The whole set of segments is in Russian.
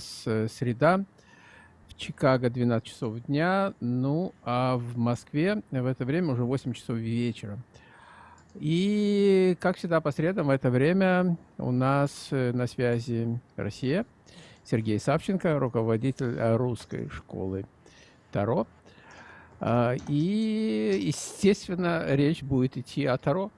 нас э, среда, в Чикаго 12 часов дня, ну а в Москве в это время уже 8 часов вечера. И, как всегда, по средам в это время у нас э, на связи Россия. Сергей Савченко, руководитель э, русской школы Таро. А, и, естественно, речь будет идти о Таро.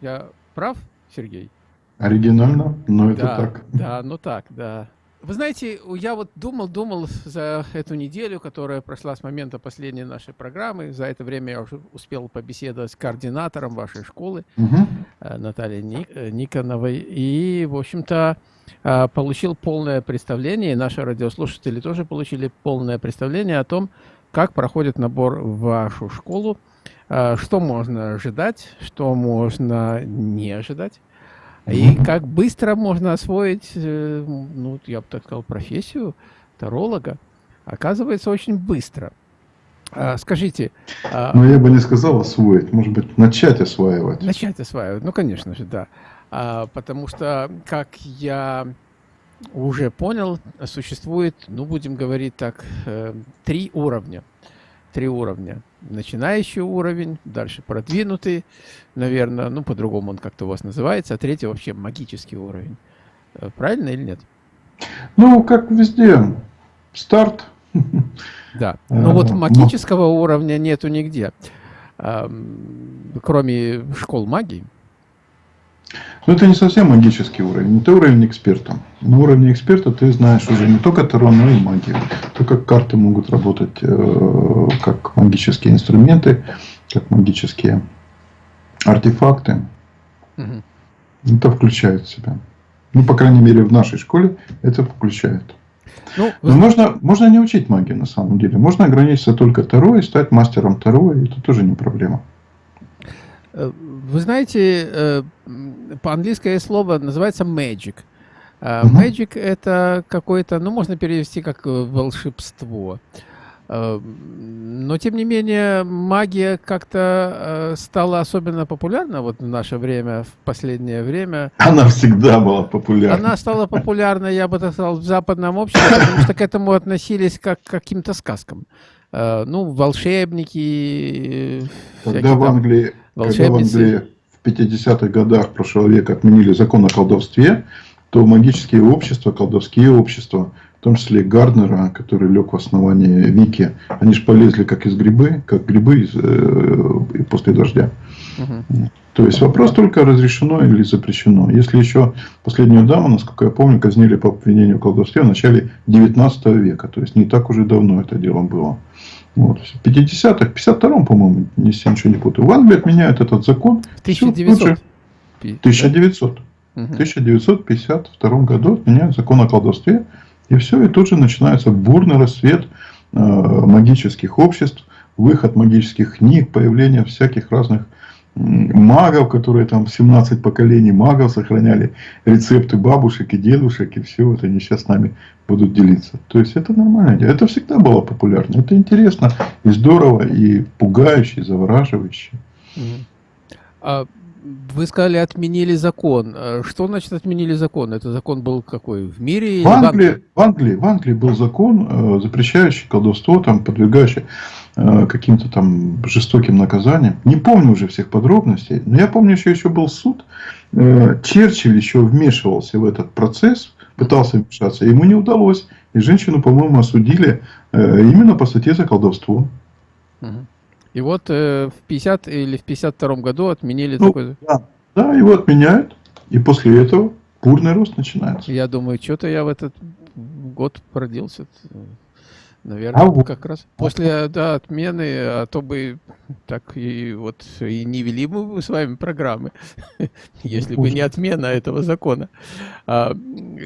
Я прав, Сергей? Оригинально, но это да, так. Да, ну так, да. Вы знаете, я вот думал, думал за эту неделю, которая прошла с момента последней нашей программы. За это время я уже успел побеседовать с координатором вашей школы, угу. Натальей э, Никоновой. И, в общем-то, э, получил полное представление, и наши радиослушатели тоже получили полное представление о том, как проходит набор в вашу школу, что можно ожидать, что можно не ожидать. И как быстро можно освоить, э, ну, я бы так сказал, профессию таролога. Оказывается, очень быстро. А, скажите... А ну, я бы не сказал освоить, может быть, начать осваивать. Начать осваивать, ну, конечно же, да. А, потому что, как я уже понял, существует, ну, будем говорить так, э, три уровня три уровня. Начинающий уровень, дальше продвинутый, наверное, ну, по-другому он как-то у вас называется, а третий вообще магический уровень. Э, правильно или нет? Ну, как везде, старт. Да, э, ну вот магического уровня нету нигде, кроме школ магии. Но это не совсем магический уровень, это уровень эксперта. На уровне эксперта ты знаешь уже не только Таро, но и магию. То, как карты могут работать э, как магические инструменты, как магические артефакты. Угу. Это включает в себя. Ну, по крайней мере, в нашей школе это включает. Ну, Но можно, можно не учить магию на самом деле. Можно ограничиться только Таро и стать мастером Таро, и это тоже не проблема. Э, вы знаете, э, по-английское слово называется magic. Uh, magic это какое-то, ну, можно перевести как э, волшебство. Но, тем не менее, магия как-то стала особенно популярна вот в наше время, в последнее время. Она всегда была популярна. Она стала популярна, я бы так сказал, в западном обществе, потому что к этому относились как к каким-то сказкам. Ну, волшебники. Когда в Англии, когда в Англии в 50-х годах прошлого века отменили закон о колдовстве, то магические общества, колдовские общества, в том числе Гарднера, который лег в основании Вики, они же полезли как из грибы, как грибы из, э, после дождя. Угу. То есть вопрос только разрешено или запрещено. Если еще последнюю даму, насколько я помню, казнили по обвинению в колдовстве в начале 19 века. То есть не так уже давно это дело было. Вот. В 50-х, 52-м, по-моему, если я ничего не путаю. В Англии отменяют этот закон. В 1900. Все, 1900. Угу. В 1952 году отменяют закон о колдовстве. И все, и тут же начинается бурный рассвет э, магических обществ, выход магических книг, появление всяких разных магов, которые там 17 поколений магов сохраняли рецепты бабушек и дедушек, и все вот они сейчас с нами будут делиться. То есть это нормально. Это всегда было популярно. Это интересно и здорово, и пугающе, и завораживающе. А вы сказали, отменили закон. А что значит отменили закон? Это закон был какой? В мире? В Англии, в Англии, в Англии был закон, э, запрещающий колдовство, там, подвигающий Э, каким-то там жестоким наказанием. Не помню уже всех подробностей, но я помню, что еще был суд. Э, Черчилль еще вмешивался в этот процесс, пытался вмешаться, ему не удалось. И женщину, по-моему, осудили э, именно по статье за колдовство. И вот в 50 или в 52 году отменили ну, такой... Да, да, его отменяют, и после этого бурный рост начинается. Я думаю, что-то я в этот год родился. Наверное, а как раз после да, отмены, а то бы так и вот и не вели мы с вами программы, если бы не отмена этого закона. А,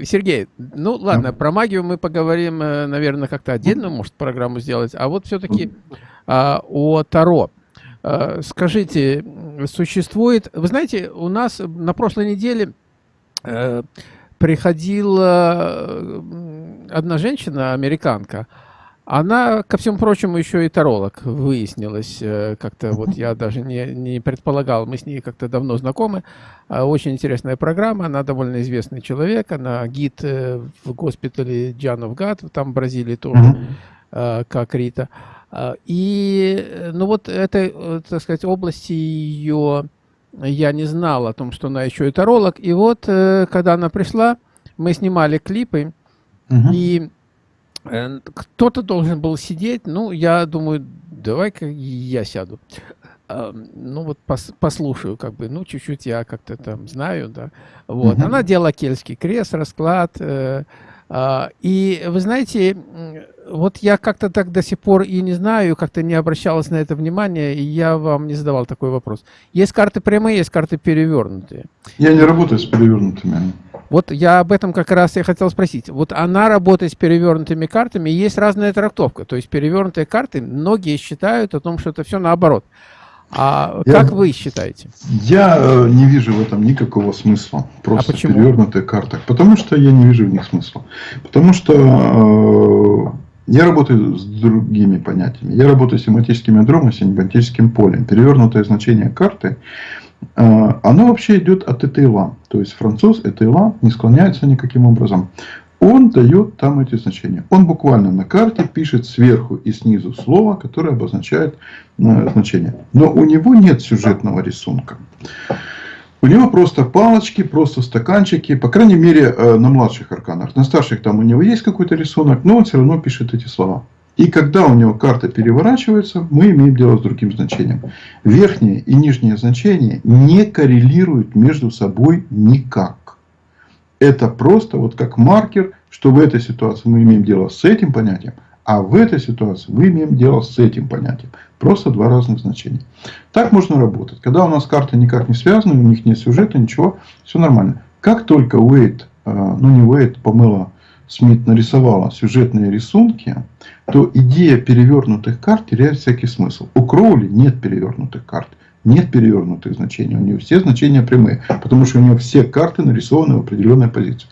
Сергей, ну ладно, про магию мы поговорим, э, наверное, как-то отдельно, может, программу сделать. А вот все-таки а, о Таро. А, скажите, существует... Вы знаете, у нас на прошлой неделе приходила одна женщина, американка, Она, ко всему прочему, еще и таролог, выяснилось. Э, как-то вот я даже не, не предполагал, мы с ней как-то давно знакомы. А, очень интересная программа, она довольно известный человек, она гид э, в госпитале Джанов Гад, там в Бразилии тоже, mm-hmm. как Рита. А, и, ну вот этой, так сказать, области ее я не знал о том, что она еще и таролог. И вот, когда она пришла, мы снимали клипы, и Э, кто-то должен был сидеть, ну, я думаю, давай-ка я сяду. Ну, вот пос, послушаю, как бы, ну, чуть-чуть я как-то там знаю, да. Вот, она делала кельтский крест, расклад. Э, а, и вы знаете, вот я как-то так до сих пор и не знаю, как-то не обращалась на это внимание, и я вам не задавал такой вопрос. Есть карты прямые, есть карты перевернутые. Я не работаю с перевернутыми. Вот я об этом как раз и хотел спросить. Вот она работает с перевернутыми картами, и есть разная трактовка. То есть перевернутые карты, многие считают о том, что это все наоборот. А я, как вы считаете? Я э, не вижу в этом никакого смысла. Просто а почему? перевернутых картах. Потому что я не вижу в них смысла. Потому что э, я работаю с другими понятиями. Я работаю с семантическим ядром и семантическим полем. Перевернутое значение карты а, оно вообще идет от Этейла. То есть француз Этейла не склоняется никаким образом. Он дает там эти значения. Он буквально на карте пишет сверху и снизу слово, которое обозначает э, значение. Но у него нет сюжетного рисунка. У него просто палочки, просто стаканчики, по крайней мере, э, на младших арканах. На старших там у него есть какой-то рисунок, но он все равно пишет эти слова. И когда у него карта переворачивается, мы имеем дело с другим значением. Верхнее и нижнее значение не коррелируют между собой никак. Это просто вот как маркер, что в этой ситуации мы имеем дело с этим понятием, а в этой ситуации мы имеем дело с этим понятием. Просто два разных значения. Так можно работать. Когда у нас карты никак не связаны, у них нет сюжета, ничего, все нормально. Как только Уэйт, э, ну не Уэйт, Помыла, Смит нарисовала сюжетные рисунки, то идея перевернутых карт теряет всякий смысл. У Кроули нет перевернутых карт. Нет перевернутых значений. У нее все значения прямые. Потому что у нее все карты нарисованы в определенной позиции.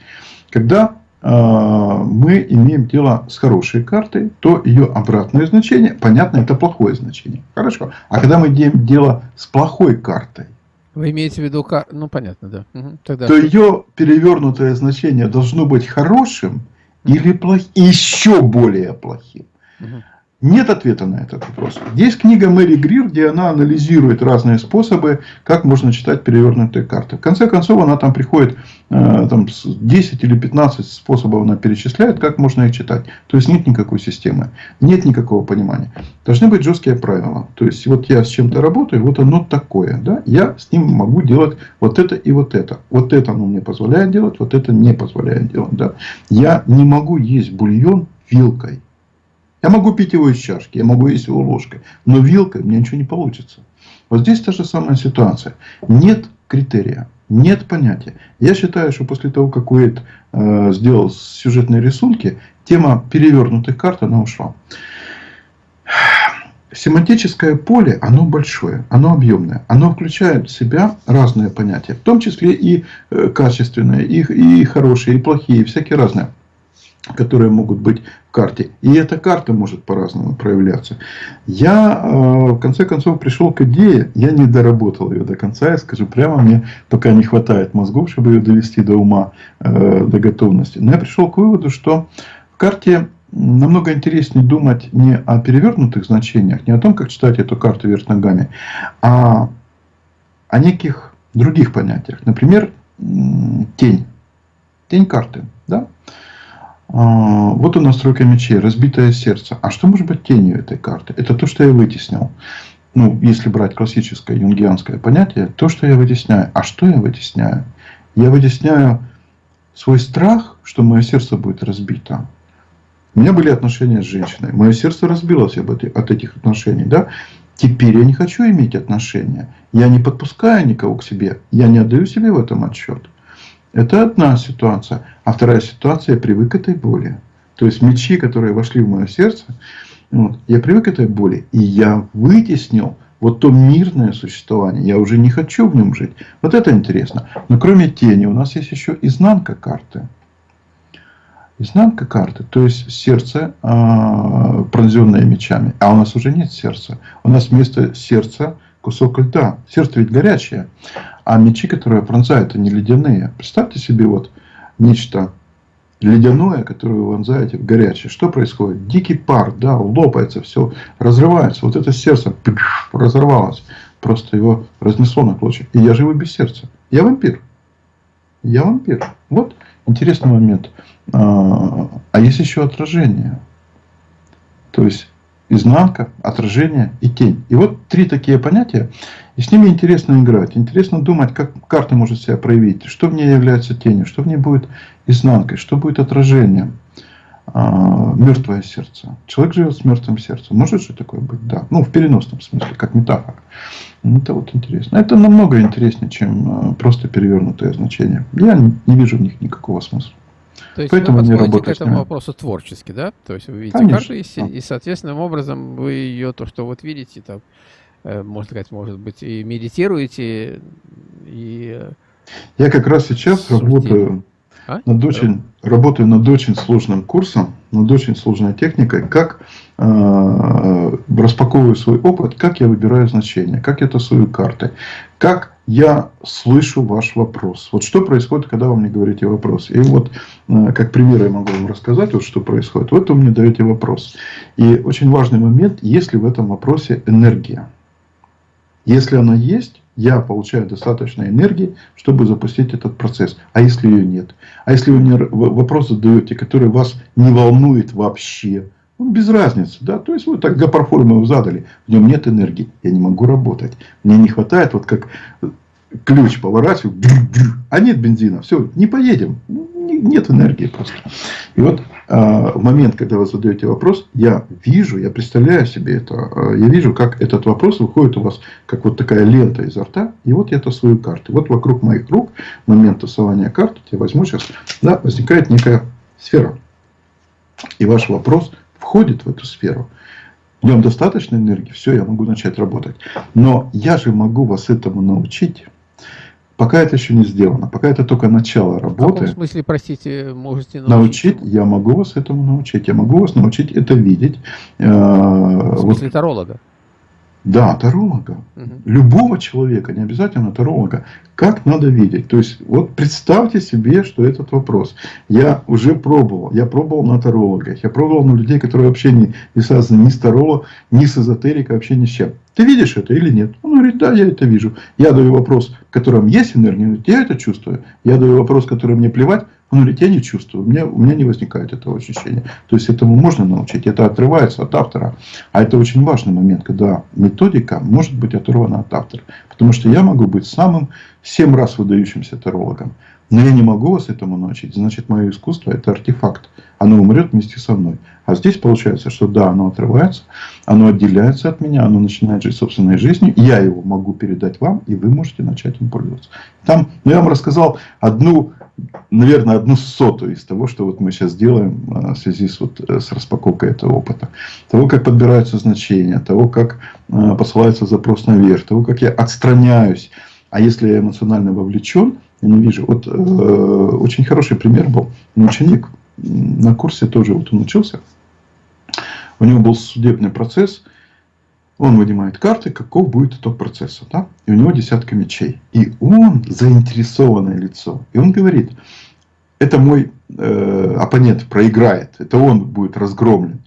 Когда э, мы имеем дело с хорошей картой, то ее обратное значение, понятно, это плохое значение. Хорошо. А когда мы имеем дело с плохой картой, вы имеете в виду, ну понятно, да. Угу. Тогда то ее перевернутое значение должно быть хорошим или плохим, еще более плохим. Угу. Нет ответа на этот вопрос. Есть книга Мэри Грир, где она анализирует разные способы, как можно читать перевернутые карты. В конце концов, она там приходит, э, там, 10 или 15 способов она перечисляет, как можно их читать. То есть, нет никакой системы, нет никакого понимания. Должны быть жесткие правила. То есть, вот я с чем-то работаю, вот оно такое. Да? Я с ним могу делать вот это и вот это. Вот это оно мне позволяет делать, вот это не позволяет делать. Да? Я не могу есть бульон вилкой. Я могу пить его из чашки, я могу есть его ложкой, но вилкой меня ничего не получится. Вот здесь та же самая ситуация. Нет критерия, нет понятия. Я считаю, что после того, как Уэйт э, сделал сюжетные рисунки, тема перевернутых карт, она ушла. Семантическое поле, оно большое, оно объемное. Оно включает в себя разные понятия, в том числе и э, качественные, и, и хорошие, и плохие, и всякие разные которые могут быть в карте. И эта карта может по-разному проявляться. Я, э, в конце концов, пришел к идее, я не доработал ее до конца, я скажу прямо, мне пока не хватает мозгов, чтобы ее довести до ума, э, до готовности. Но я пришел к выводу, что в карте намного интереснее думать не о перевернутых значениях, не о том, как читать эту карту вверх ногами, а о неких других понятиях. Например, тень. Тень карты. Да? А, вот у нас тройка мечей, разбитое сердце. А что может быть тенью этой карты? Это то, что я вытеснил. Ну, если брать классическое юнгианское понятие, то, что я вытесняю. А что я вытесняю? Я вытесняю свой страх, что мое сердце будет разбито. У меня были отношения с женщиной. Мое сердце разбилось от этих отношений. Да? Теперь я не хочу иметь отношения. Я не подпускаю никого к себе. Я не отдаю себе в этом отчет. Это одна ситуация. А вторая ситуация, я привык к этой боли. То есть мечи, которые вошли в мое сердце, вот, я привык к этой боли. И я вытеснил вот то мирное существование. Я уже не хочу в нем жить. Вот это интересно. Но кроме тени у нас есть еще изнанка карты. Изнанка карты, то есть сердце, э, пронзенное мечами. А у нас уже нет сердца. У нас вместо сердца кусок льда. Сердце ведь горячее. А мечи, которые пронзают, они ледяные. Представьте себе вот нечто ледяное, которое вы вонзаете в горячее. Что происходит? Дикий пар, да, лопается, все разрывается. Вот это сердце разорвалось. Просто его разнесло на клочья. И я живу без сердца. Я вампир. Я вампир. Вот интересный момент. А, а есть еще отражение. То есть изнанка, отражение и тень. И вот три такие понятия. И с ними интересно играть. Интересно думать, как карта может себя проявить. Что в ней является тенью, что в ней будет изнанкой, что будет отражением. А, мертвое сердце. Человек живет с мертвым сердцем. Может же такое быть? Да. Ну, в переносном смысле, как метафора. Ну, это вот интересно. Это намного интереснее, чем а, просто перевернутое значение. Я не вижу в них никакого смысла. То есть Поэтому вы подходите к этому вопросу творчески, да? То есть вы видите Конечно. карту, и, и соответственным образом вы ее, то, что вот видите, там, э, можно сказать, может быть, и медитируете, и... Э, Я как раз сейчас судите. работаю а? над очень, работаю над очень сложным курсом, над очень сложной техникой, как распаковываю свой опыт, как я выбираю значения, как я тасую карты, как я слышу ваш вопрос. Вот что происходит, когда вы мне говорите вопрос. И вот, э, как пример я могу вам рассказать, вот что происходит. Вот вы мне даете вопрос. И очень важный момент, есть ли в этом вопросе энергия. Если она есть, я получаю достаточно энергии, чтобы запустить этот процесс. А если ее нет? А если вы мне вопрос задаете, который вас не волнует вообще, ну, без разницы, да, то есть вы так его задали, в нем нет энергии, я не могу работать, мне не хватает, вот как ключ поворачиваю, а нет бензина, все, не поедем, нет энергии просто. И вот а, в момент, когда вы задаете вопрос, я вижу, я представляю себе это, а, я вижу, как этот вопрос выходит у вас, как вот такая лента изо рта, и вот я тасую карты. Вот вокруг моих рук, в момент тасования карт, я возьму сейчас, да, возникает некая сфера. И ваш вопрос входит в эту сферу. В нем достаточно энергии, все, я могу начать работать. Но я же могу вас этому научить Пока это еще не сделано, пока это только начало работы. В каком смысле, простите, можете научить? Научить, я могу вас этому научить. Я могу вас научить это видеть. Э, в смысле вот, таролога? Да, таролога. Угу. Любого человека, не обязательно таролога. Как надо видеть? То есть, вот представьте себе, что этот вопрос. Я уже пробовал. Я пробовал на тарологах. Я пробовал на людей, которые вообще не, не связаны ни с тароло, ни с эзотерикой, вообще ни с чем. Ты видишь это или нет? Он говорит, да, я это вижу. Я даю вопрос, в котором есть энергия, он говорит, я это чувствую. Я даю вопрос, который мне плевать, он говорит, я не чувствую, у меня, у меня не возникает этого ощущения. То есть, этому можно научить, это отрывается от автора. А это очень важный момент, когда методика может быть оторвана от автора. Потому что я могу быть самым семь раз выдающимся тарологом. Но я не могу вас этому научить. Значит, мое искусство это артефакт. Оно умрет вместе со мной. А здесь получается, что да, оно отрывается, оно отделяется от меня, оно начинает жить собственной жизнью. Я его могу передать вам, и вы можете начать им пользоваться. Там, ну, я вам рассказал одну, наверное, одну сотую из того, что вот мы сейчас делаем а, в связи с, вот, э, с распаковкой этого опыта. Того, как подбираются значения, того, как а, посылается запрос наверх, того, как я отстраняюсь. А если я эмоционально вовлечен, я не вижу. Вот э, очень хороший пример был. Ученик на курсе тоже вот он учился. У него был судебный процесс. Он вынимает карты, каков будет итог процесса. Да? И у него десятка мечей. И он заинтересованное лицо. И он говорит, это мой э, оппонент проиграет. Это он будет разгромлен.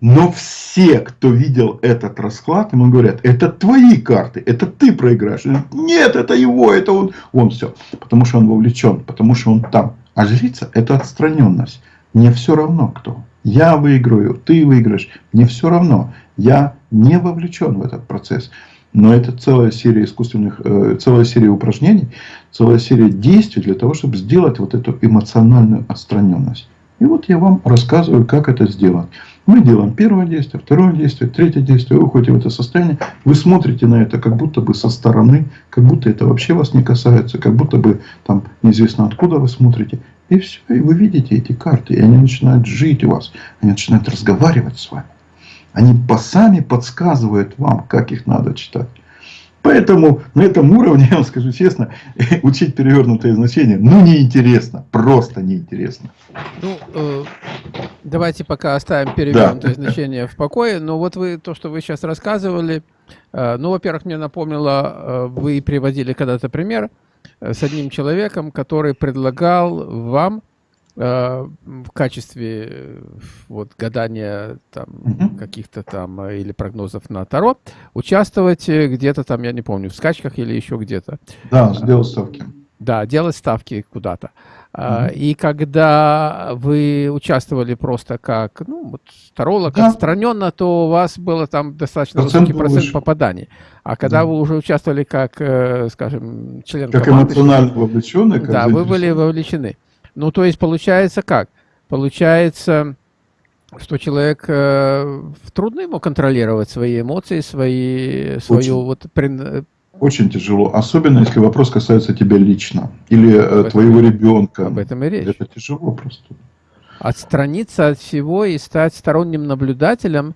Но все, кто видел этот расклад, ему говорят, это твои карты, это ты проиграешь. Нет, это его, это он. Он все. Потому что он вовлечен, потому что он там. А жрица это отстраненность. Мне все равно кто. Я выиграю, ты выиграешь. Мне все равно. Я не вовлечен в этот процесс. Но это целая серия искусственных, э, целая серия упражнений, целая серия действий для того, чтобы сделать вот эту эмоциональную отстраненность. И вот я вам рассказываю, как это сделать. Мы делаем первое действие, второе действие, третье действие, вы уходите в это состояние, вы смотрите на это как будто бы со стороны, как будто это вообще вас не касается, как будто бы там неизвестно откуда вы смотрите. И все, и вы видите эти карты, и они начинают жить у вас, они начинают разговаривать с вами. Они сами подсказывают вам, как их надо читать. Поэтому на этом уровне, я вам скажу честно, учить перевернутое значение, ну, неинтересно, просто неинтересно. Ну, э, давайте пока оставим перевернутое да. значение в покое. Но вот вы, то, что вы сейчас рассказывали, э, ну, во-первых, мне напомнило, э, вы приводили когда-то пример э, с одним человеком, который предлагал вам в качестве э, вот гадания там угу. каких-то там э, или прогнозов на Таро участвовать где-то там, я не помню, в скачках или еще где-то. Да, сделать ставки. Да, делать ставки куда-то. Mm И когда вы участвовали просто как, ну, вот, таролог да. отстраненно, то у вас было там достаточно процент высокий процент выше. попаданий. А когда да. вы уже участвовали как, скажем, член как команды... Как эмоционально вовлеченный. Как да, вы были вовлечены. Ну, то есть получается как? Получается, что человек э, трудно ему контролировать свои эмоции, свои, свою очень, вот... При... Очень тяжело, особенно если вопрос касается тебя лично или э, твоего и, ребенка. Об этом и речь. Это тяжело просто. Отстраниться от всего и стать сторонним наблюдателем.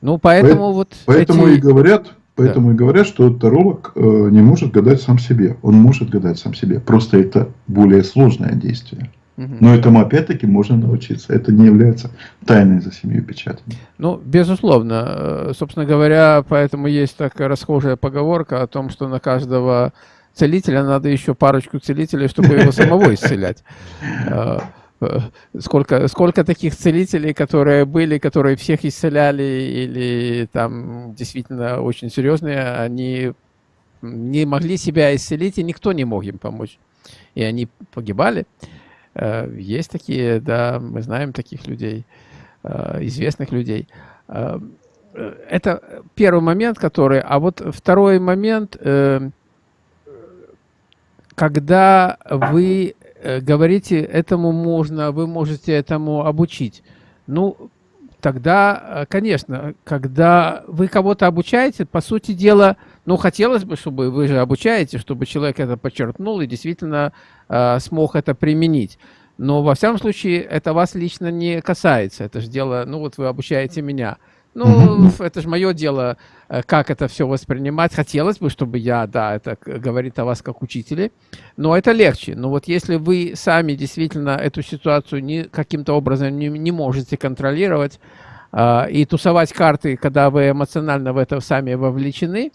Ну, поэтому По, вот... Поэтому эти... и говорят, Поэтому да. и говорят, что таролог э, не может гадать сам себе. Он может гадать сам себе. Просто это более сложное действие. Но этому опять-таки можно научиться. Это не является тайной за семью печатями. Ну, безусловно. Э, собственно говоря, поэтому есть такая расхожая поговорка о том, что на каждого целителя надо еще парочку целителей, чтобы его самого исцелять. Э, сколько, сколько таких целителей, которые были, которые всех исцеляли или там действительно очень серьезные, они не могли себя исцелить, и никто не мог им помочь. И они погибали. Э, есть такие, да, мы знаем таких людей, э, известных людей. Это первый момент, который... А вот второй момент, когда вы говорите, этому можно, вы можете этому обучить. Ну, тогда, э, конечно, когда вы кого-то обучаете, по сути дела, ну, хотелось бы, чтобы вы же обучаете, чтобы человек это подчеркнул и действительно э, смог это применить. Но, во всяком случае, это вас лично не касается. Это же дело, ну, вот вы обучаете меня. Ну, это же мое дело, э, как это все воспринимать. Хотелось бы, чтобы я, да, это говорит о вас как учителе, но это легче. Но вот если вы сами действительно эту ситуацию не, каким-то образом не, не можете контролировать э, и тусовать карты, когда вы эмоционально в это сами вовлечены,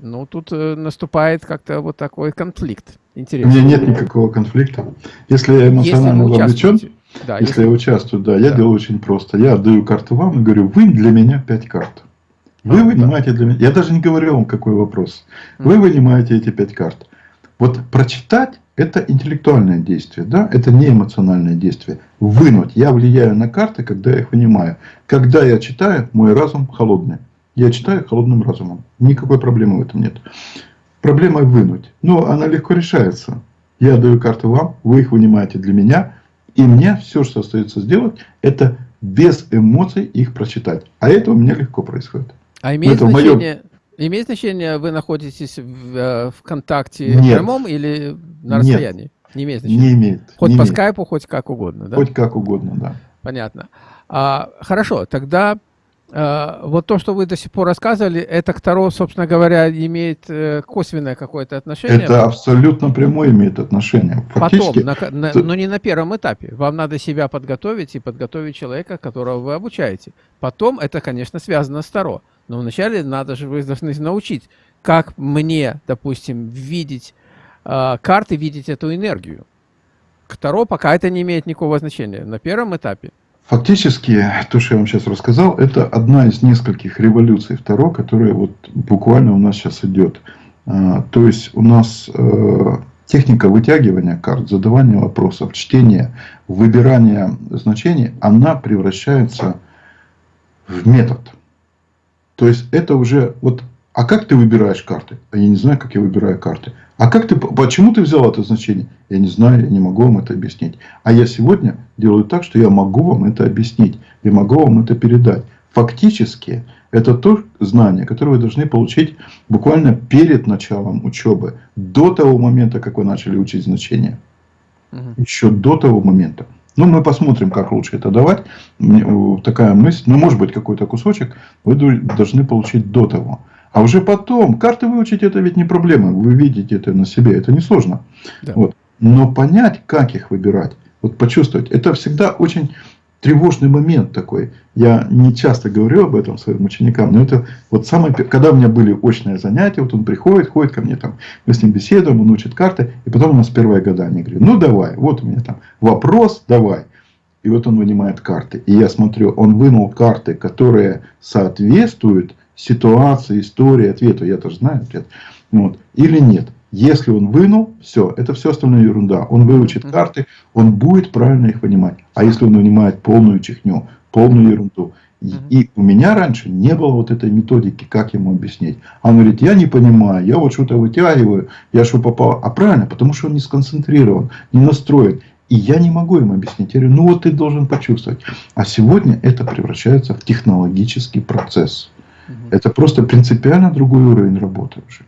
ну, тут э, наступает как-то вот такой конфликт. Интересно. У меня нет никакого конфликта. Если я эмоционально если вовлечен, да, если, если я участвую, да, я да. делаю очень просто. Я отдаю карту вам и говорю, вы для меня 5 карт. Вы а, вынимаете да. для меня... Я даже не говорю вам, какой вопрос. Вы вынимаете эти 5 карт. Вот прочитать – это интеллектуальное действие, да? это не эмоциональное действие. Вынуть. Я влияю на карты, когда я их вынимаю. Когда я читаю, мой разум холодный. Я читаю холодным разумом. Никакой проблемы в этом нет. Проблема вынуть. Но она легко решается. Я даю карты вам, вы их вынимаете для меня – и мне все, что остается сделать, это без эмоций их прочитать. А это у меня легко происходит. А имеет значение, моем... имеет значение, вы находитесь в, э, в контакте Нет. прямом или на расстоянии? Нет. Не имеет значения? Не имеет. Хоть не по имеет. скайпу, хоть как угодно, да? Хоть как угодно, да. Понятно. А, хорошо, тогда вот то, что вы до сих пор рассказывали, это к Таро, собственно говоря, имеет э, косвенное какое-то отношение? Это абсолютно прямое имеет отношение. Фактически, Потом, на, на, но не на первом этапе. Вам надо себя подготовить и подготовить человека, которого вы обучаете. Потом это, конечно, связано с Таро. Но вначале надо же, вы должны научить, как мне, допустим, видеть э, карты, видеть эту энергию. К Таро пока это не имеет никакого значения. На первом этапе Фактически, то, что я вам сейчас рассказал, это одна из нескольких революций Таро, которая вот буквально у нас сейчас идет. А, то есть, у нас э, техника вытягивания карт, задавания вопросов, чтения, выбирания значений, она превращается в метод. То есть, это уже... Вот, а как ты выбираешь карты? А я не знаю, как я выбираю карты. А как ты, почему ты взял это значение? Я не знаю, я не могу вам это объяснить. А я сегодня делаю так, что я могу вам это объяснить. Я могу вам это передать. Фактически, это то знание, которое вы должны получить буквально перед началом учебы. До того момента, как вы начали учить значения. Угу. Еще до того момента. Ну, мы посмотрим, как лучше это давать. Такая мысль, ну, может быть, какой-то кусочек вы должны получить до того. А уже потом, карты выучить это ведь не проблема. Вы видите это на себе, это не сложно. Да. Вот. Но понять, как их выбирать, вот почувствовать, это всегда очень тревожный момент такой. Я не часто говорю об этом своим ученикам, но это вот самое, когда у меня были очные занятия, вот он приходит, ходит ко мне там, мы с ним беседуем, он учит карты, и потом у нас первое гадание. Говорю, ну давай, вот у меня там вопрос, давай. И вот он вынимает карты. И я смотрю, он вынул карты, которые соответствуют ситуации, истории, ответу. Я тоже знаю ответ. Вот. Или нет. Если он вынул, все, это все остальное ерунда. Он выучит карты, он будет правильно их понимать. А если он вынимает полную чехню, полную ерунду, и, и у меня раньше не было вот этой методики, как ему объяснить. А он говорит, я не понимаю, я вот что-то вытягиваю, я что попал. А правильно, потому что он не сконцентрирован, не настроен. И я не могу им объяснить. Я говорю, ну вот ты должен почувствовать. А сегодня это превращается в технологический процесс. Угу. Это просто принципиально другой уровень работы уже.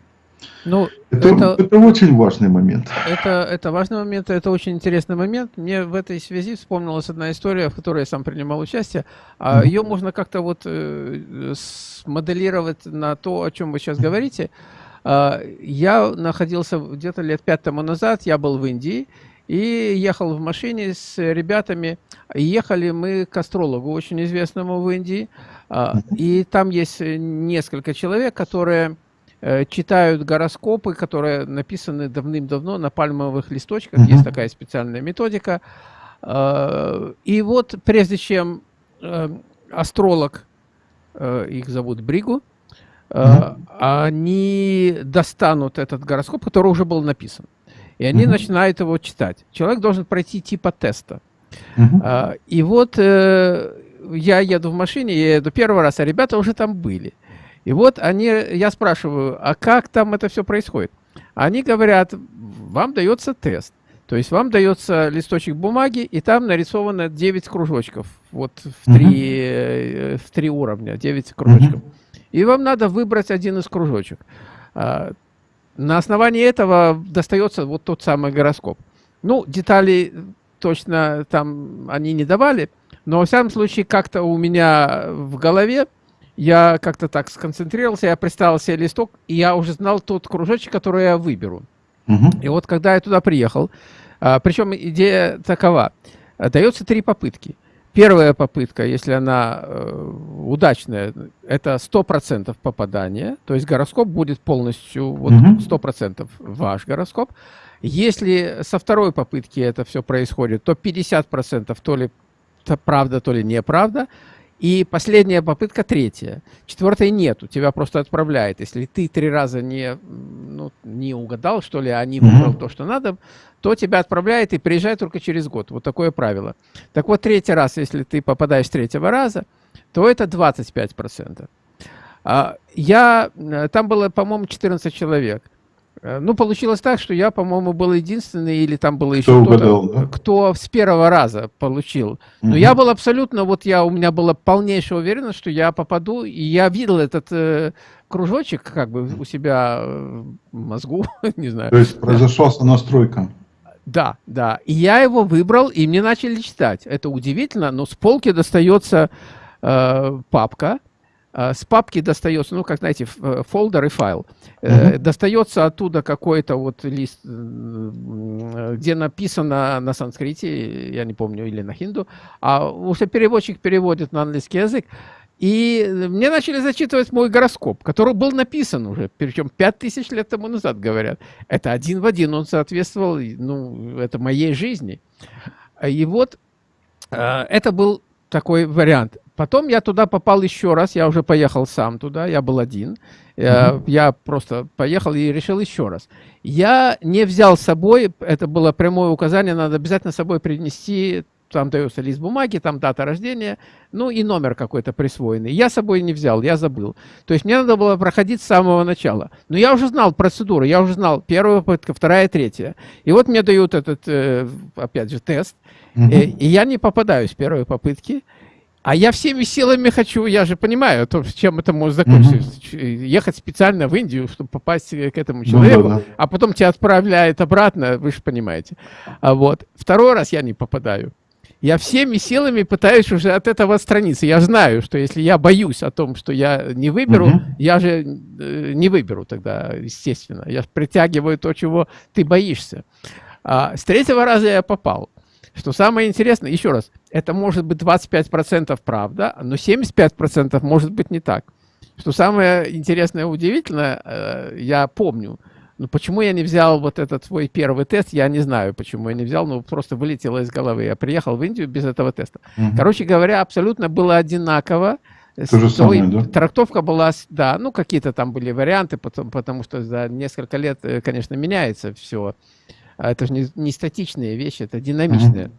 Ну, это, это, это очень важный момент. Это, это важный момент, это очень интересный момент. Мне в этой связи вспомнилась одна история, в которой я сам принимал участие. Mm -hmm. Ее можно как-то вот э, смоделировать на то, о чем вы сейчас говорите. А, я находился где-то лет пять тому назад, я был в Индии, и ехал в машине с ребятами. Ехали мы к астрологу, очень известному в Индии. А, и там есть несколько человек, которые э, читают гороскопы, которые написаны давным-давно на пальмовых листочках. Есть такая специальная методика. А, и вот прежде чем э, астролог, э, их зовут Бригу, они достанут этот гороскоп, который уже был написан. И они угу. начинают его читать. Человек должен пройти типа теста. Угу. А, и вот э, я еду в машине, я еду первый раз, а ребята уже там были. И вот они, я спрашиваю, а как там это все происходит? Они говорят, вам дается тест. То есть вам дается листочек бумаги, и там нарисовано 9 кружочков. Вот в три, uh в три уровня, 9 кружочков. Uh И вам надо выбрать один из кружочек. А, на основании этого достается вот тот самый гороскоп. Ну, детали точно там они не давали, но во всяком случае как-то у меня в голове я как-то так сконцентрировался, я представил себе листок, и я уже знал тот кружочек, который я выберу. Угу. И вот когда я туда приехал, а, причем идея такова, дается три попытки. Первая попытка, если она э, удачная, это 100% попадания, то есть гороскоп будет полностью, вот 100% ваш гороскоп. Если со второй попытки это все происходит, то 50% то ли то правда, то ли неправда. И последняя попытка третья. Четвертой нету, тебя просто отправляет. Если ты три раза не, ну, не угадал, что ли, а не выбрал mm -hmm. то, что надо, то тебя отправляет и приезжай только через год. Вот такое правило. Так вот, третий раз, если ты попадаешь третьего раза, то это 25%. А, я, э, там было, по-моему, 14 человек. Э, ну, получилось так, что я, по-моему, был единственный, или там было еще кто-то, да? кто с первого раза получил. Но угу. я был абсолютно, вот я, у меня была полнейшая уверенность, что я попаду, и я видел этот э, кружочек как бы у себя э, в мозгу, не знаю. То есть произошла настройка. Да, да. И я его выбрал, и мне начали читать. Это удивительно, но с полки достается э, папка, с папки достается, ну, как знаете, э, фолдер и файл. Uh -huh. Достается оттуда какой-то вот лист, где написано на санскрите, я не помню, или на хинду, а уже переводчик переводит на английский язык. И мне начали зачитывать мой гороскоп, который был написан уже, причем 5000 лет тому назад, говорят. Это один в один, он соответствовал, ну, это моей жизни. И вот э, это был такой вариант. Потом я туда попал еще раз, я уже поехал сам туда, я был один. Mm я просто поехал и решил еще раз. Я не взял с собой, это было прямое указание, надо обязательно с собой принести, там дается лист бумаги, там дата рождения, ну и номер какой-то присвоенный. Я с собой не взял, я забыл. То есть мне надо было проходить с самого начала. Но я уже знал процедуру, я уже знал первая попытка, вторая, третья. И вот мне дают этот, э, опять же, тест, mm и я не попадаю с первой попытки. А я всеми силами хочу, я же понимаю, то, чем это может закончиться. Угу. Ехать специально в Индию, чтобы попасть к этому человеку, ну, да, да. а потом тебя отправляют обратно, вы же понимаете. А вот. Второй раз я не попадаю. я всеми силами пытаюсь уже от этого отстраниться. Я знаю, что если я боюсь о том, что я не выберу, угу. я же э, не выберу тогда, естественно. Я притягиваю то, чего ты боишься. А, с третьего раза я попал. Что самое интересное, еще раз, это может быть 25% правда, но 75% может быть не так. Что самое интересное и удивительное, э, я помню, ну, почему я не взял вот этот свой первый тест, я не знаю, почему я не взял, ну, просто вылетело из головы. Я приехал в Индию без этого теста. Угу. Короче говоря, абсолютно было одинаково. То же самое, да? Трактовка была, да, ну, какие-то там были варианты, потому, потому что за несколько лет, э, конечно, меняется все. А это же не, не статичные вещи, это динамичные. Угу.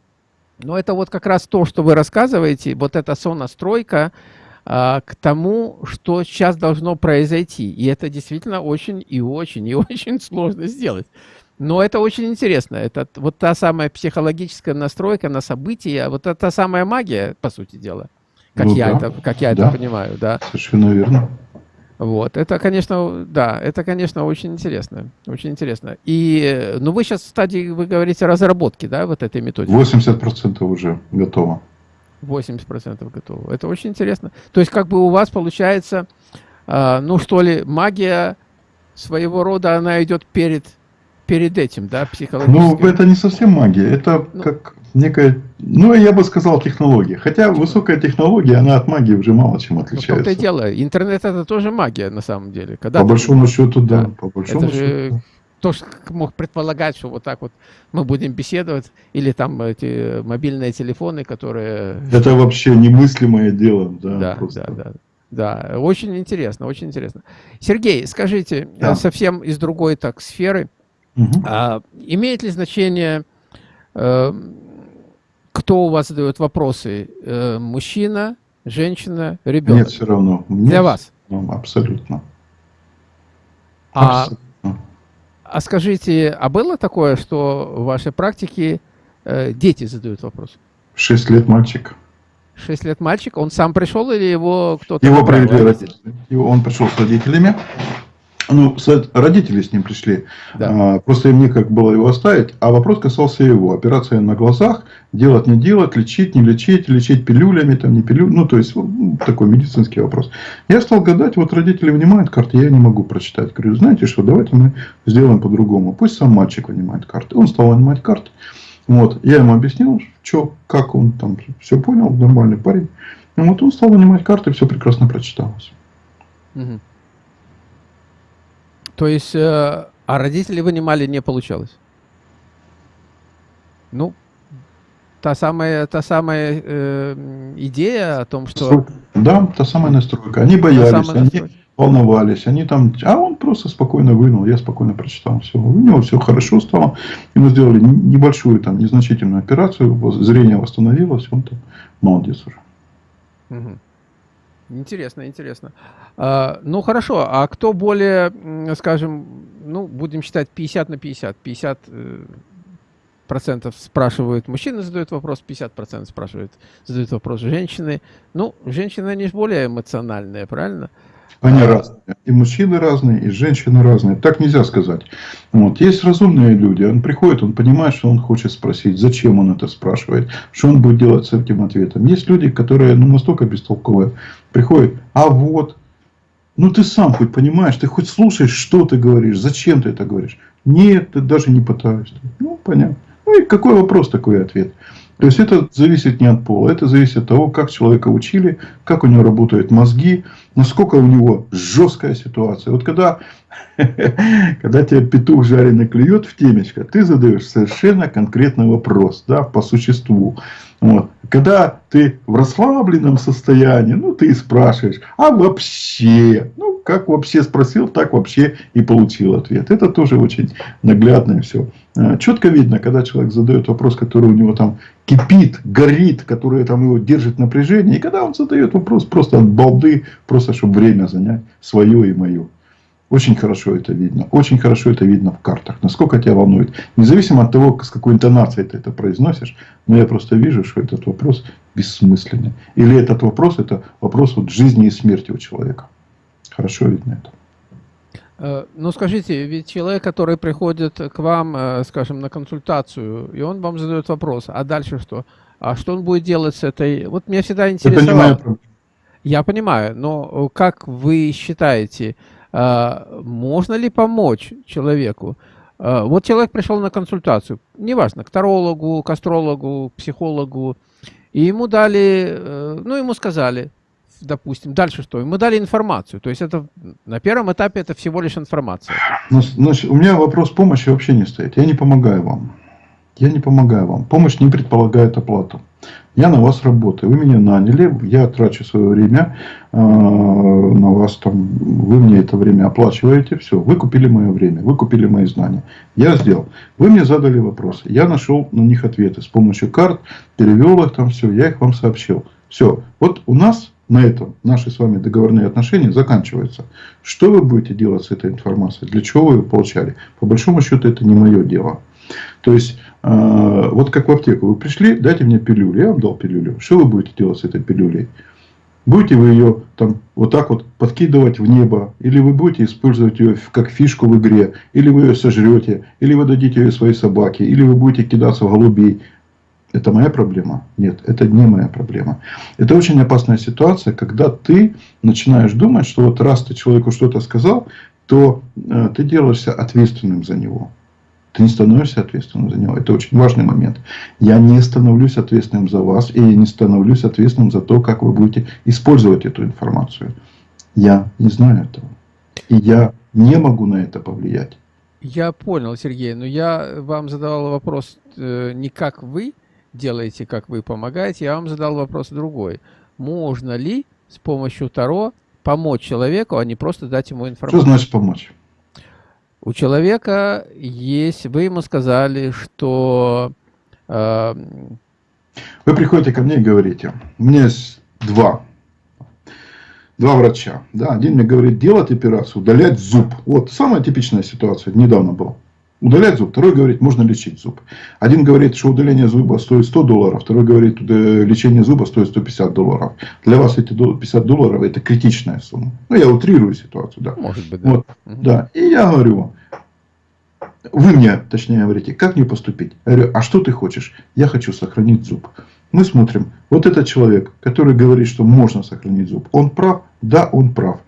Но это вот как раз то, что вы рассказываете, вот эта сонастройка, а, к тому, что сейчас должно произойти. И это действительно очень и очень и очень сложно сделать. Но это очень интересно. Это вот та самая психологическая настройка на события, вот это та самая магия, по сути дела. Как ну, я, да. это, как я да. это понимаю, да. Совершенно верно. Вот, это, конечно, да, это, конечно, очень интересно, очень интересно. И, ну, вы сейчас в стадии, вы говорите, разработки, да, вот этой методики? 80% уже готово. 80% готово. Это очень интересно. То есть как бы у вас получается, э, ну что ли, магия своего рода, она идет перед, перед этим, да, психологически? Ну, это не совсем магия, это ну, как некая, ну, я бы сказал, технология. Хотя высокая технология, она от магии уже мало чем отличается. Ну, в том-то и дело. Интернет это тоже магия, на самом деле. Когда по большому счету, да. да. По большому это счету. Же кто мог предполагать, что вот так вот мы будем беседовать, или там эти мобильные телефоны, которые... Это вообще немыслимое дело. Да, да, просто. да, да. Да, очень интересно, очень интересно. Сергей, скажите, да. совсем из другой так сферы, угу. а, имеет ли значение, э, кто у вас задает вопросы, э, мужчина, женщина, ребенок? Нет, все равно. Нет, Для вас? Ну, абсолютно. А абсолютно. А скажите, а было такое, что в вашей практике э, дети задают вопрос? Шесть лет мальчик. Шесть лет мальчик? Он сам пришел или его кто-то... Его провели родители. Он пришел с родителями. Ну, родители с ним пришли. Да. А, просто им некак было его оставить. А вопрос касался его. Операция на глазах. Делать, не делать, лечить, не лечить, лечить пилюлями, там не пилюлями. Ну, то есть, ну, такой медицинский вопрос. Я стал гадать, вот родители вынимают карты, я не могу прочитать. Говорю, знаете что, давайте мы сделаем по-другому. Пусть сам мальчик вынимает карты. Он стал вынимать карты. Вот. Я ему объяснил, что, как он там все понял, нормальный парень. И вот он стал вынимать карты, все прекрасно прочиталось. Угу. То есть, э, а родители вынимали не получалось? Ну, та самая, та самая э, идея о том, что... Да, та самая настройка. Они боялись, они настройка. волновались, они там... А он просто спокойно вынул, я спокойно прочитал все. У него все хорошо стало. Ему сделали небольшую, там, незначительную операцию, зрение восстановилось, он там молодец уже. Угу. Интересно, интересно. А, ну хорошо, а кто более, скажем, ну будем считать 50 на 50, 50 э, процентов спрашивают мужчины, задают вопрос, 50 процентов спрашивают, задают вопрос женщины. Ну, женщины, они же более эмоциональные, правильно? Они а... разные. И мужчины разные, и женщины разные. Так нельзя сказать. Вот. Есть разумные люди. Он приходит, он понимает, что он хочет спросить, зачем он это спрашивает, что он будет делать с этим ответом. Есть люди, которые ну, настолько бестолковые. Приходят, а вот, ну ты сам хоть понимаешь, ты хоть слушаешь, что ты говоришь, зачем ты это говоришь. Нет, ты даже не пытаешься. Ну, понятно. Ну и какой вопрос, такой ответ. То есть это зависит не от пола, это зависит от того, как человека учили, как у него работают мозги, насколько у него жесткая ситуация. Вот когда, когда тебе петух жареный клюет в темечко, ты задаешь совершенно конкретный вопрос, да, по существу. Вот. Когда ты в расслабленном состоянии, ну, ты спрашиваешь, а вообще, ну, как вообще спросил, так вообще и получил ответ. Это тоже очень наглядно все. А, четко видно, когда человек задает вопрос, который у него там кипит, горит, который там его держит напряжение, и когда он задает вопрос просто от балды, просто чтобы время занять свое и мое. Очень хорошо это видно. Очень хорошо это видно в картах. Насколько тебя волнует. Независимо от того, с какой интонацией ты это произносишь. Но я просто вижу, что этот вопрос бессмысленный. Или этот вопрос, это вопрос вот жизни и смерти у человека. Хорошо видно это. Э, ну, скажите, ведь человек, который приходит к вам, э, скажем, на консультацию, и он вам задает вопрос, а дальше что? А что он будет делать с этой... Вот меня всегда интересовало... Не Я понимаю, но как вы считаете, можно ли помочь человеку? Вот человек пришел на консультацию, неважно, к тарологу, к астрологу, к психологу, и ему дали, э, ну, ему сказали, допустим, дальше что? Ему дали информацию. То есть это на первом этапе это всего лишь информация. Значит, у меня вопрос помощи вообще не стоит. Я не помогаю вам. Я не помогаю вам. Помощь не предполагает оплату. Я на вас работаю. Вы меня наняли, я трачу свое время э, на вас. Там, вы мне это время оплачиваете. Все, вы купили мое время, вы купили мои знания. Я сделал. Вы мне задали вопросы. Я нашел на них ответы с помощью карт, перевел их там все, я их вам сообщил. Все. Вот у нас на этом наши с вами договорные отношения заканчиваются. Что вы будете делать с этой информацией? Для чего вы ее получали? По большому счету это не мое дело. То есть, э, вот как в аптеку вы пришли, дайте мне пилюлю. Я вам дал пилюлю. Что вы будете делать с этой пилюлей? Будете вы ее там вот так вот подкидывать в небо, или вы будете использовать ее как фишку в игре, или вы ее сожрете, или вы дадите ее своей собаке, или вы будете кидаться в голубей. Это моя проблема? Нет, это не моя проблема. Это очень опасная ситуация, когда ты начинаешь думать, что вот раз ты человеку что-то сказал, то э, ты делаешься ответственным за него. Ты не становишься ответственным за него. Это очень важный момент. Я не становлюсь ответственным за вас, и я не становлюсь ответственным за то, как вы будете использовать эту информацию. Я не знаю этого. И я не могу на это повлиять. Я понял, Сергей, но я вам задавал вопрос э, не как вы делаете, как вы помогаете, я вам задал вопрос другой. Можно ли с помощью Таро помочь человеку, а не просто дать ему информацию? Что значит помочь? У человека есть, вы ему сказали, что... Э, вы приходите ко мне и говорите, у меня есть два, два врача. Да, один мне говорит, делать операцию, удалять зуб. Вот самая типичная ситуация, недавно была. Удалять зуб, второй говорит, можно лечить зуб. Один говорит, что удаление зуба стоит 100 долларов, второй говорит, лечение зуба стоит 150 долларов. Для вас эти 50 долларов это критичная сумма. Ну, я утрирую ситуацию, да. Может быть, да. Вот, угу. да. И я говорю, вы мне, точнее говорите, как мне поступить? Я говорю, а что ты хочешь? Я хочу сохранить зуб. Мы смотрим, вот этот человек, который говорит, что можно сохранить зуб, он прав? Да, он прав.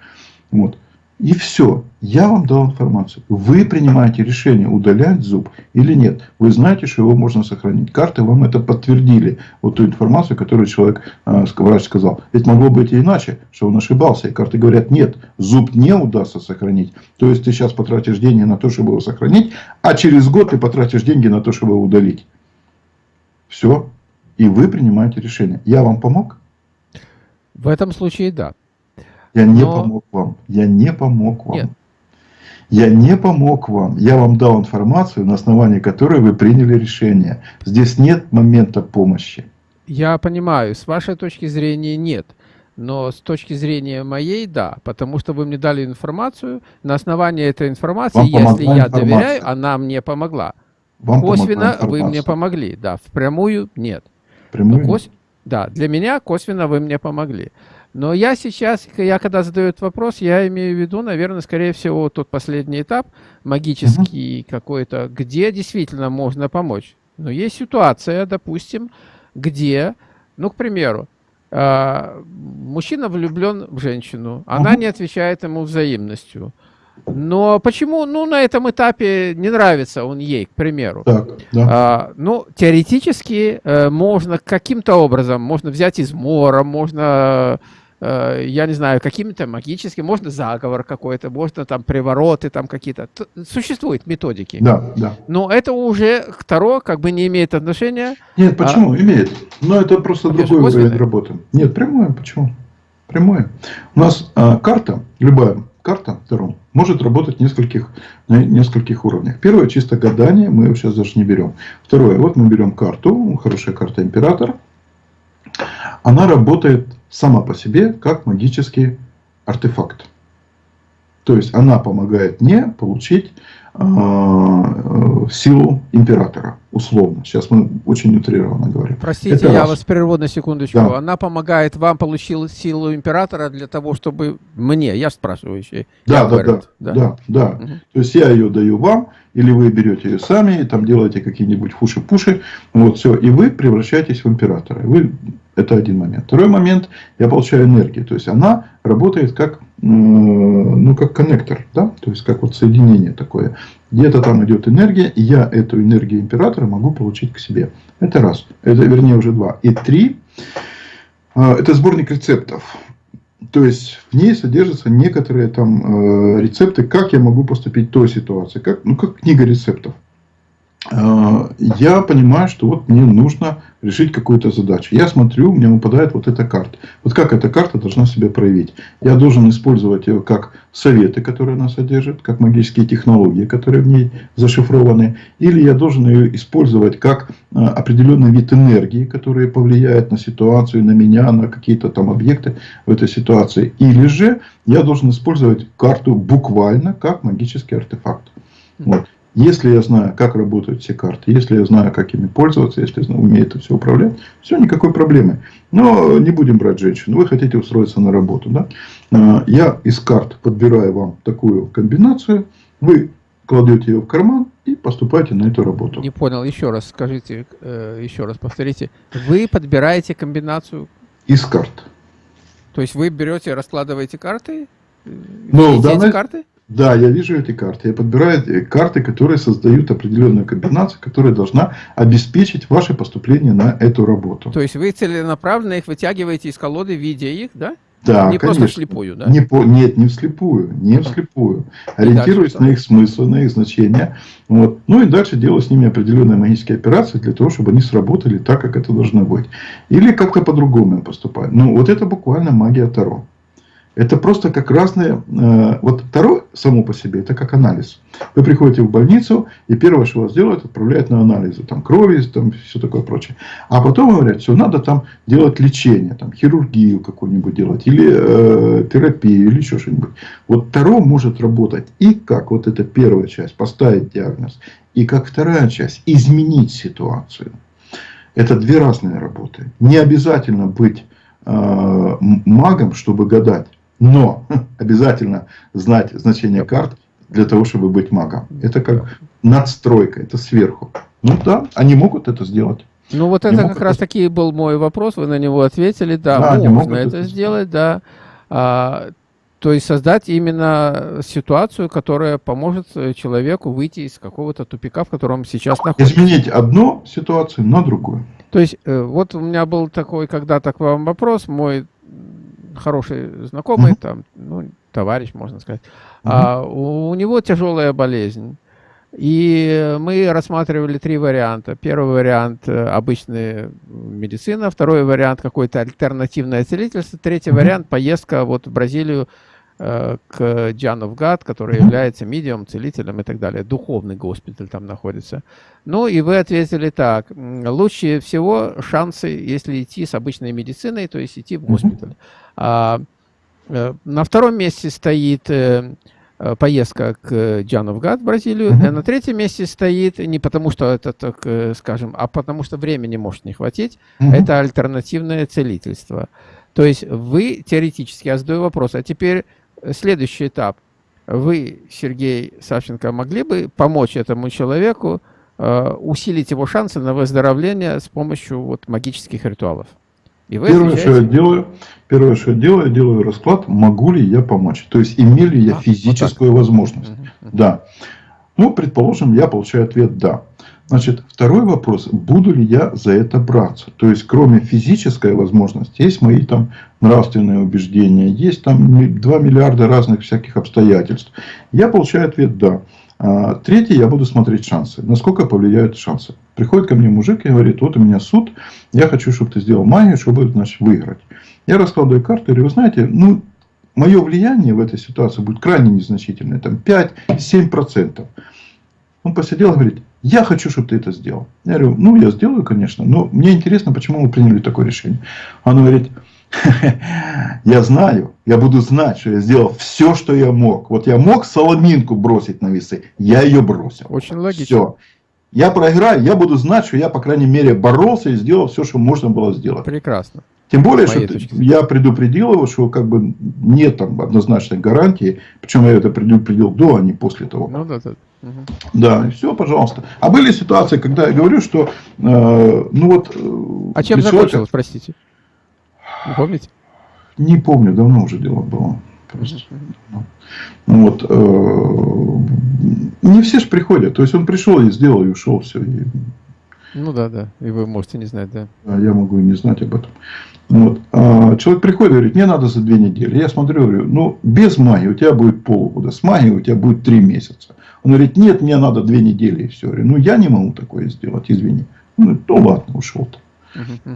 Вот. И все. Я вам дал информацию. Вы принимаете решение, удалять зуб или нет. Вы знаете, что его можно сохранить. Карты вам это подтвердили. Вот ту информацию, которую человек, э, врач сказал. Ведь могло быть и иначе, что он ошибался. И карты говорят, нет, зуб не удастся сохранить. То есть, ты сейчас потратишь деньги на то, чтобы его сохранить, а через год ты потратишь деньги на то, чтобы его удалить. Все. И вы принимаете решение. Я вам помог? В этом случае да. Я не Но... помог вам. Я не помог вам. Нет. Я не помог вам. Я вам дал информацию, на основании которой вы приняли решение. Здесь нет момента помощи. Я понимаю. С вашей точки зрения нет. Но с точки зрения моей, да. Потому что вы мне дали информацию. На основании этой информации, вам если я информация. доверяю, она мне помогла. Вам Косвенно вы мне помогли. Да, впрямую нет. Прямую? Кос... Да, для меня косвенно вы мне помогли. Но я сейчас, я когда задаю этот вопрос, я имею в виду, наверное, скорее всего, тот последний этап, магический угу. какой-то, где действительно можно помочь. Но есть ситуация, допустим, где, ну, к примеру, э, мужчина влюблен в женщину, она угу. не отвечает ему взаимностью. Но почему, ну, на этом этапе не нравится он ей, к примеру? Так, да. а, ну, теоретически э, можно каким-то образом, можно взять измора, можно я не знаю, какими-то магическими, можно заговор какой-то, можно там привороты там какие-то. Существуют методики. Да, да. Но это уже второе как бы не имеет отношения. Нет, почему? А... Имеет. Но это просто а другой уровень работы. Нет, прямое. Почему? Прямое. У нас а, карта, любая карта втором, может работать нескольких, на нескольких уровнях. Первое, чисто гадание, мы его сейчас даже не берем. Второе, вот мы берем карту, хорошая карта император. Она работает сама по себе как магический артефакт. То есть она помогает мне получить э, силу императора, условно. Сейчас мы очень утрированно говорим. Простите, Это я раз. вас прерву на секундочку. Да. Она помогает вам получить силу императора для того, чтобы мне, я спрашиваю еще. Да, да, говорю, да, да, да, да. Угу. То есть я ее даю вам, или вы берете ее сами, и там делаете какие-нибудь фуши-пуши, вот все, и вы превращаетесь в императора. Вы, это один момент. Второй момент, я получаю энергию, то есть она работает как, ну, как коннектор, да, то есть как вот соединение такое. Где-то там идет энергия, и я эту энергию императора могу получить к себе. Это раз, это вернее уже два. И три, а, это сборник рецептов. То есть в ней содержатся некоторые там э, рецепты, как я могу поступить в той ситуации, как, ну, как книга рецептов. Э, я понимаю, что вот мне нужно решить какую-то задачу. Я смотрю, мне выпадает вот эта карта. Вот как эта карта должна себя проявить. Я должен использовать ее как советы, которые она содержит, как магические технологии, которые в ней зашифрованы. Или я должен ее использовать как э, определенный вид энергии, который повлияет на ситуацию, на меня, на какие-то там объекты в этой ситуации. Или же я должен использовать карту буквально как магический артефакт. Вот. Если я знаю, как работают все карты, если я знаю, как ими пользоваться, если я умею это все управлять, все, никакой проблемы. Но не будем брать женщину. Вы хотите устроиться на работу. Да? А, я из карт подбираю вам такую комбинацию. Вы кладете ее в карман и поступаете на эту работу. Не понял. Еще раз скажите, э, еще раз повторите. Вы подбираете комбинацию? Из карт. То есть вы берете, раскладываете карты? Ну, данной, карты? Да, я вижу эти карты. Я подбираю э, карты, которые создают определенную комбинацию, которая должна обеспечить ваше поступление на эту работу. То есть вы целенаправленно их вытягиваете из колоды, видя их, да? Да, Не конечно. просто вслепую, да? Не по, нет, не вслепую, не вслепую. Ориентируясь на их смысл, на их значение. Вот. Ну и дальше делаю с ними определенные магические операции для того, чтобы они сработали так, как это должно быть. Или как-то по-другому поступать. Ну, вот это буквально магия Таро. Это просто как разные... Э, вот второе само по себе, это как анализ. Вы приходите в больницу, и первое, что вас делают, отправляют на анализы. Там крови, там все такое прочее. А потом говорят, что надо там делать лечение, там хирургию какую-нибудь делать, или э, терапию, или еще что-нибудь. Вот второе может работать и как вот эта первая часть, поставить диагноз, и как вторая часть, изменить ситуацию. Это две разные работы. Не обязательно быть э, магом, чтобы гадать. Но обязательно знать значение карт для того, чтобы быть магом. Это как надстройка, это сверху. Ну да, они могут это сделать. Ну вот это как раз таки был мой вопрос, вы на него ответили, да, да можно это, это сделать, да. А, то есть создать именно ситуацию, которая поможет человеку выйти из какого-то тупика, в котором сейчас находится. Изменить одну ситуацию на другую. То есть э, вот у меня был такой когда-то к вам вопрос, мой хороший знакомый, mm -hmm. там, ну, товарищ, можно сказать. Mm -hmm. а, у, у него тяжелая болезнь. И мы рассматривали три варианта. Первый вариант э, – обычная медицина, второй вариант – какое-то альтернативное целительство, третий mm -hmm. вариант – поездка вот в Бразилию э, к Джанов Гад, который является медиум, целителем и так далее. Духовный госпиталь там находится. Ну и вы ответили так. Лучше всего шансы, если идти с обычной медициной, то есть идти в госпиталь. Mm -hmm. А, э, на втором месте стоит э, э, поездка к Джановгад в Бразилию. Mm -hmm. На третьем месте стоит не потому, что это, так скажем, а потому что времени может не хватить. Mm -hmm. Это альтернативное целительство. То есть вы теоретически, я задаю вопрос, а теперь следующий этап. Вы, Сергей Савченко, могли бы помочь этому человеку усилить его шансы на выздоровление с помощью вот, магических ритуалов? И вы первое, отвечаете... что я делаю, первое, что я делаю, я делаю расклад, могу ли я помочь. То есть, имею ли я а, физическую вот возможность. Угу. Да. Ну, предположим, я получаю ответ «да». Значит, второй вопрос, буду ли я за это браться? То есть, кроме физической возможности, есть мои там нравственные убеждения, есть там 2 миллиарда разных всяких обстоятельств. Я получаю ответ «да». А, третий, я буду смотреть шансы. Насколько повлияют шансы. Приходит ко мне мужик и говорит, вот у меня суд, я хочу, чтобы ты сделал магию, чтобы значит, выиграть. Я раскладываю карты говорю, вы знаете, ну, мое влияние в этой ситуации будет крайне незначительное, там 5-7%. Он посидел и говорит, я хочу, чтобы ты это сделал. Я говорю, ну, я сделаю, конечно, но мне интересно, почему вы приняли такое решение. Он говорит, Я знаю, я буду знать, что я сделал все, что я мог. Вот я мог соломинку бросить на весы, я ее бросил. Очень логично. Все. Я проиграю, я буду знать, что я, по крайней мере, боролся и сделал все, что можно было сделать. Прекрасно. Тем более, что я предупредил его, что как бы нет там однозначной гарантии. Причем я это предупредил до, а не после того. Ну, да, да. Угу. Да, и все, пожалуйста. А были ситуации, когда я говорю, что, э, ну вот... Э, а чем закончилось, простите? Не помните? Не помню, давно уже дело было. Просто. Ну, вот, э, не все же приходят. То есть он пришел и сделал, и ушел, все. И... Ну да, да. И вы можете не знать, да. А я могу и не знать об этом. Вот. А человек приходит и говорит, мне надо за две недели. Я смотрю, говорю, ну, без магии у тебя будет полгода, с магией у тебя будет три месяца. Он говорит, нет, мне надо две недели и все. Я говорю, ну, я не могу такое сделать, извини. Ну, то ладно, ушел-то.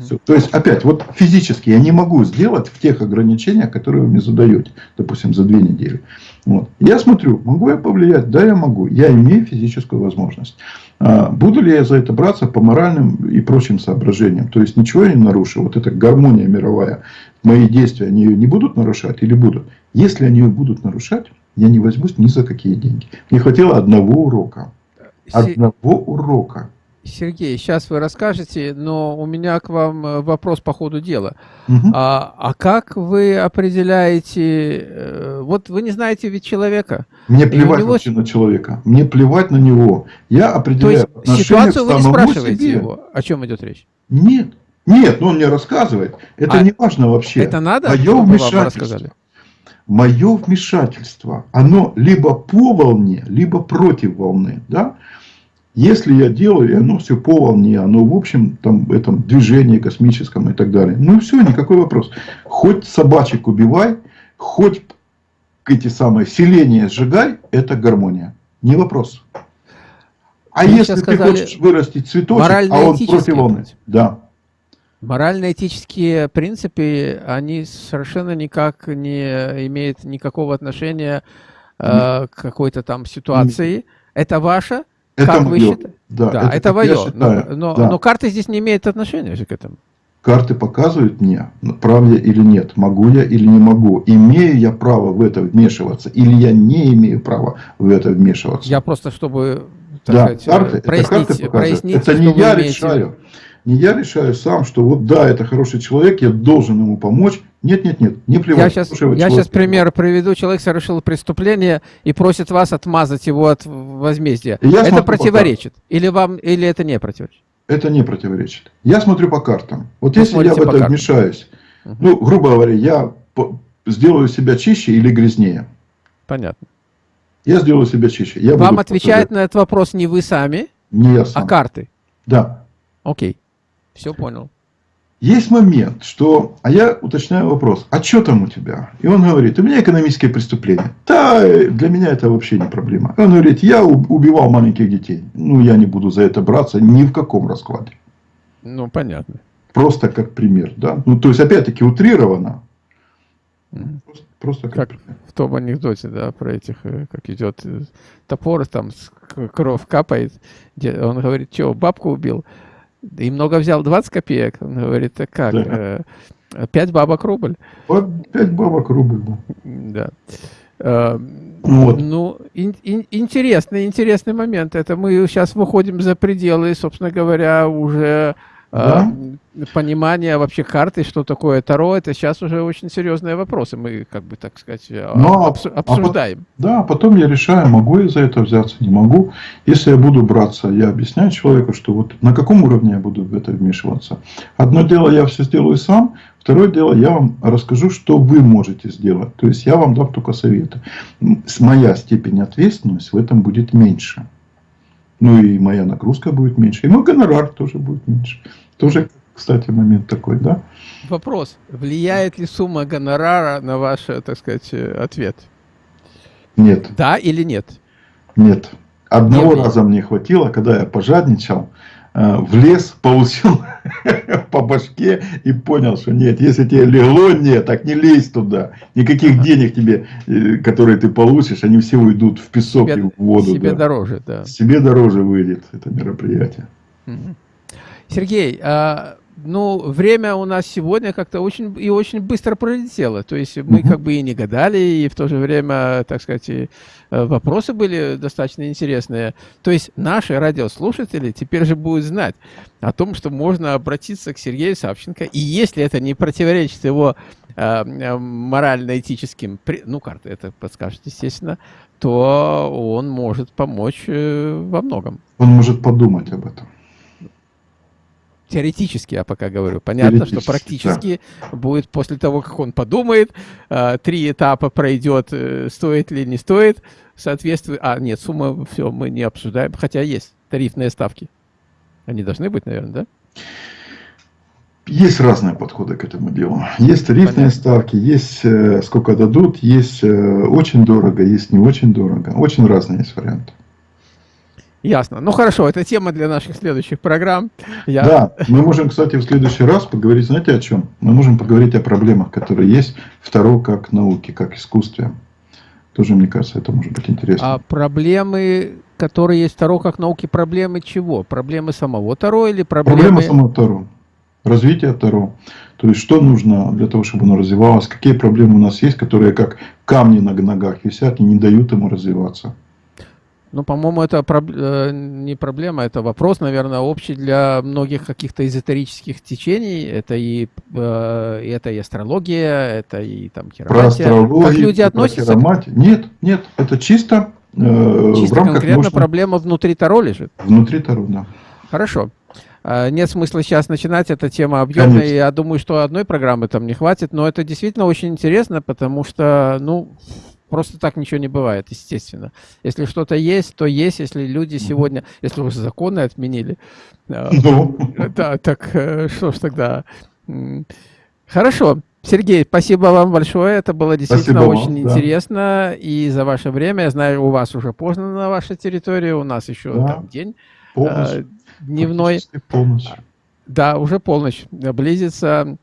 Все. То есть, опять, вот физически я не могу сделать в тех ограничениях, которые вы мне задаете, допустим, за две недели. Вот. Я смотрю, могу я повлиять? Да, я могу. Я имею физическую возможность. А, буду ли я за это браться по моральным и прочим соображениям? То есть, ничего я не нарушу. Вот эта гармония мировая, мои действия, они ее не будут нарушать или будут? Если они ее будут нарушать, я не возьмусь ни за какие деньги. Мне хватило одного урока. Одного урока. Сергей, сейчас вы расскажете, но у меня к вам э, вопрос по ходу дела. Угу. А, а как вы определяете, э, вот вы не знаете ведь человека. Мне плевать него... вообще на человека, мне плевать на него. Я определяю То есть ситуацию вы не спрашиваете себе. его, о чем идет речь? Нет, нет, но он мне рассказывает. Это а не важно вообще. Это надо, Мое вмешательство. Мое вмешательство, оно либо по волне, либо против волны. Да? Если я делаю, и оно все по волне, оно в общем там этом движении космическом и так далее. Ну все, никакой вопрос. Хоть собачек убивай, хоть эти самые селения сжигай, это гармония. Не вопрос. А Вы если ты хочешь вырастить цветочек, а он против волны. Да. Морально-этические принципы, они совершенно никак не имеют никакого отношения э, к какой-то там ситуации. Это ваше, это как мое. вы считаете? Да, да, это, это мое. Но, но, да. но карты здесь не имеют отношения к этому. Карты показывают мне, прав я или нет, могу я или не могу, имею я право в это вмешиваться, или я не имею права в это вмешиваться. Я просто, чтобы да, сказать, карты, прояснить, это, карты прояснить, это не я имеете... решаю. Не я решаю сам, что вот да, это хороший человек, я должен ему помочь, нет, нет, нет, не плевать. Я сейчас, я сейчас пример приведу. Человек совершил преступление и просит вас отмазать его от возмездия. Я это противоречит? Или, вам, или это не противоречит? Это не противоречит. Я смотрю по картам. Вот Вы если я в это вмешаюсь, угу. ну, грубо говоря, я сделаю себя чище или грязнее. Понятно. Я сделаю себя чище. Я Вам отвечает на этот вопрос не вы сами, не я сам. а карты? Да. Окей. Все понял. Есть момент, что, а я уточняю вопрос, а что там у тебя? И он говорит, у меня экономические преступления. Да, для меня это вообще не проблема. Он говорит, я убивал маленьких детей. Ну, я не буду за это браться ни в каком раскладе. Ну, понятно. Просто как пример, да. Ну, то есть, опять-таки, утрировано. Просто, просто как, как в том анекдоте, да, про этих, э, как идет э, топор, там кровь капает. Он говорит, что, бабку убил? И много взял, 20 копеек. Он говорит, а как? Да. 5 э, бабок рубль. Вот 5 бабок рубль, да. Да. Э, вот. Ну, ин, ин, интересный, интересный момент. Это мы сейчас выходим за пределы, собственно говоря, уже да? понимание вообще карты, что такое Таро, это сейчас уже очень серьезные вопросы. Мы, как бы, так сказать, э, Но, обс а обсуждаем. А, да, потом я решаю, могу я за это взяться, не могу. Если я буду браться, я объясняю человеку, что вот на каком уровне я буду в это вмешиваться. Одно дело, я все сделаю сам. Второе дело, я вам расскажу, что вы можете сделать. То есть, я вам дам только советы. Моя степень ответственности в этом будет меньше. Ну и моя нагрузка будет меньше. И мой гонорар тоже будет меньше. Тоже, кстати, момент такой, да? Вопрос. Влияет ли сумма гонорара на ваш, так сказать, ответ? Нет. Да или нет? Нет. Одного нет, раза нет. мне хватило, когда я пожадничал. Э, в лес, получил по башке и понял, что нет, если тебе легло, нет, так не лезь туда. Никаких денег тебе, э, которые ты получишь, они все уйдут в песок себе, и в воду. Себе да. дороже, да. Себе дороже выйдет это мероприятие. Сергей, а, ну, время у нас сегодня как-то очень и очень быстро пролетело. То есть мы как бы и не гадали, и в то же время, так сказать, э, вопросы были достаточно интересные. То есть наши радиослушатели теперь же будут знать о том, что можно обратиться к Сергею Савченко, и если это не противоречит его э, морально-этическим, ну, карты это подскажет, естественно, то он может помочь э, во многом. Он может подумать об этом. Теоретически я пока говорю. Понятно, что практически да. будет после того, как он подумает, э, три этапа пройдет, э, стоит ли не стоит, соответствует... А, нет, сумма, все, мы не обсуждаем, хотя есть тарифные ставки. Они должны быть, наверное, да? Есть разные подходы к этому делу. Есть тарифные Понятно. ставки, есть э, сколько дадут, есть э, очень дорого, есть не очень дорого. Очень разные есть варианты. Ясно. Ну хорошо, это тема для наших следующих программ. Я... Да, мы можем, кстати, в следующий раз поговорить, знаете, о чем? Мы можем поговорить о проблемах, которые есть второго как науки, как искусстве. Тоже, мне кажется, это может быть интересно. А проблемы, которые есть второго как науки, проблемы чего? Проблемы самого Таро или проблемы... Проблемы самого Таро. Развитие Таро. То есть, что нужно для того, чтобы оно развивалось, какие проблемы у нас есть, которые как камни на ногах висят и не дают ему развиваться. Ну, по-моему, это проб... Э, не проблема, это вопрос, наверное, общий для многих каких-то эзотерических течений. Это и, э, это и астрология, это и там хироматия. Про астрологию, как люди относятся? Хироматию. Нет, нет, это чисто, э, чисто в рамках конкретно нужно... проблема внутри Таро лежит? Внутри Таро, да. Хорошо. А, нет смысла сейчас начинать, эта тема объемная, Конечно. я думаю, что одной программы там не хватит, но это действительно очень интересно, потому что, ну, Просто так ничего не бывает, естественно. Если что-то есть, то есть. Если люди сегодня, если уже законы отменили, э, ну. да, так э, что ж тогда? Хорошо. Сергей, спасибо вам большое. Это было действительно спасибо очень вам, интересно. Да. И за ваше время. Я знаю, у вас уже поздно на вашей территории. У нас еще да. там день полночь. Э, дневной. Полночь. Да, уже полночь. Близится.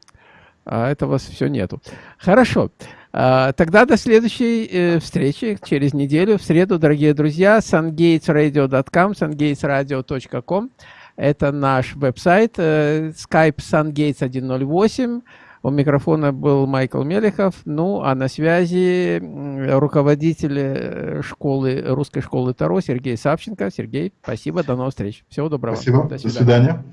А этого все нету. Хорошо. А, тогда до следующей э, встречи через неделю, в среду, дорогие друзья. sungatesradio.com, sungatesradio.com. Это наш веб-сайт. Э, Skype sungates108. У микрофона был Майкл Мелехов. Ну, а на связи руководитель э, школы, русской школы Таро Сергей Савченко. Сергей, спасибо, до новых встреч. Всего доброго. Спасибо, до свидания. До свидания.